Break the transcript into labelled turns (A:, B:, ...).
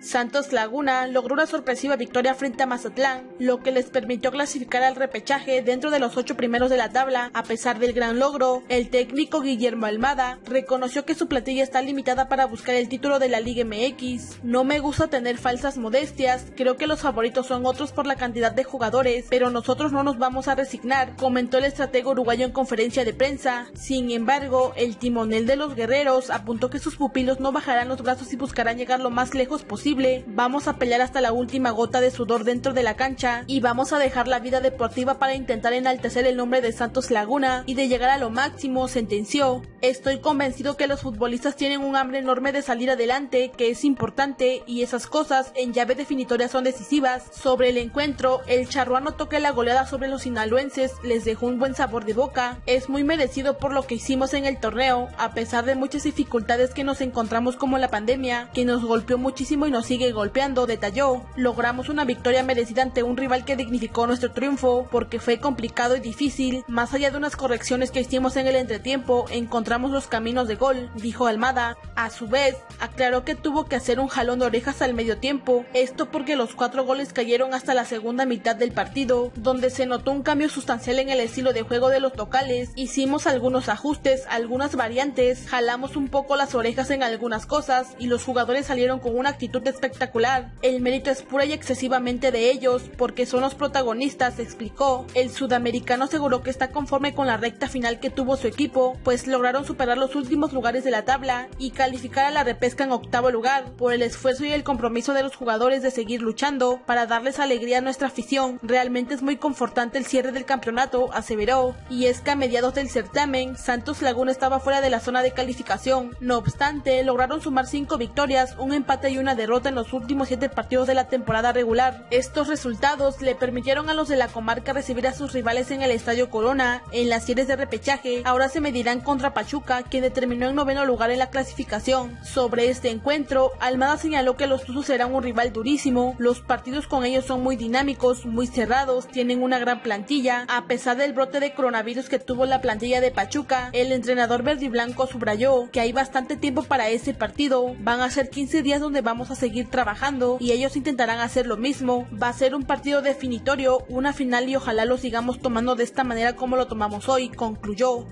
A: Santos Laguna logró una sorpresiva victoria frente a Mazatlán, lo que les permitió clasificar al repechaje dentro de los ocho primeros de la tabla. A pesar del gran logro, el técnico Guillermo Almada reconoció que su platilla está limitada para buscar el título de la Liga MX. No me gusta tener falsas modestias, creo que los favoritos son otros por la cantidad de jugadores, pero nosotros no nos vamos a resignar, comentó el estratego uruguayo en conferencia de prensa. Sin embargo, el timonel de los guerreros apuntó que sus pupilos no bajarán los brazos y buscarán llegar lo más lejos posible vamos a pelear hasta la última gota de sudor dentro de la cancha y vamos a dejar la vida deportiva para intentar enaltecer el nombre de Santos Laguna y de llegar a lo máximo, sentenció. Estoy convencido que los futbolistas tienen un hambre enorme de salir adelante, que es importante y esas cosas en llave definitoria son decisivas. Sobre el encuentro, el charruano toque la goleada sobre los sinaloenses les dejó un buen sabor de boca. Es muy merecido por lo que hicimos en el torneo, a pesar de muchas dificultades que nos encontramos como la pandemia, que nos golpeó muchísimo y nos sigue golpeando, detalló. Logramos una victoria merecida ante un rival que dignificó nuestro triunfo, porque fue complicado y difícil. Más allá de unas correcciones que hicimos en el entretiempo, encontramos los caminos de gol, dijo Almada. A su vez, aclaró que tuvo que hacer un jalón de orejas al medio tiempo, esto porque los cuatro goles cayeron hasta la segunda mitad del partido, donde se notó un cambio sustancial en el estilo de juego de los locales. Hicimos algunos ajustes, algunas variantes, jalamos un poco las orejas en algunas cosas y los jugadores salieron con una actitud espectacular. El mérito es pura y excesivamente de ellos, porque son los protagonistas, explicó. El sudamericano aseguró que está conforme con la recta final que tuvo su equipo, pues lograron superar los últimos lugares de la tabla y calificar a la repesca en octavo lugar, por el esfuerzo y el compromiso de los jugadores de seguir luchando para darles alegría a nuestra afición. Realmente es muy confortante el cierre del campeonato, aseveró. Y es que a mediados del certamen, Santos Laguna estaba fuera de la zona de calificación. No obstante, lograron sumar cinco victorias, un empate y una derrota en los últimos siete partidos de la temporada regular. Estos resultados le permitieron a los de la comarca recibir a sus rivales en el Estadio Corona. En las series de repechaje, ahora se medirán contra Pachuca, quien determinó en noveno lugar en la clasificación. Sobre este encuentro, Almada señaló que los Tuzos serán un rival durísimo. Los partidos con ellos son muy dinámicos, muy cerrados, tienen una gran plantilla. A pesar del brote de coronavirus que tuvo la plantilla de Pachuca, el entrenador verde y blanco subrayó que hay bastante tiempo para ese partido. Van a ser 15 días donde vamos a seguir trabajando y ellos intentarán hacer lo mismo. Va a ser un partido definitorio, una final y ojalá lo sigamos tomando de esta manera como lo tomamos hoy, concluyó.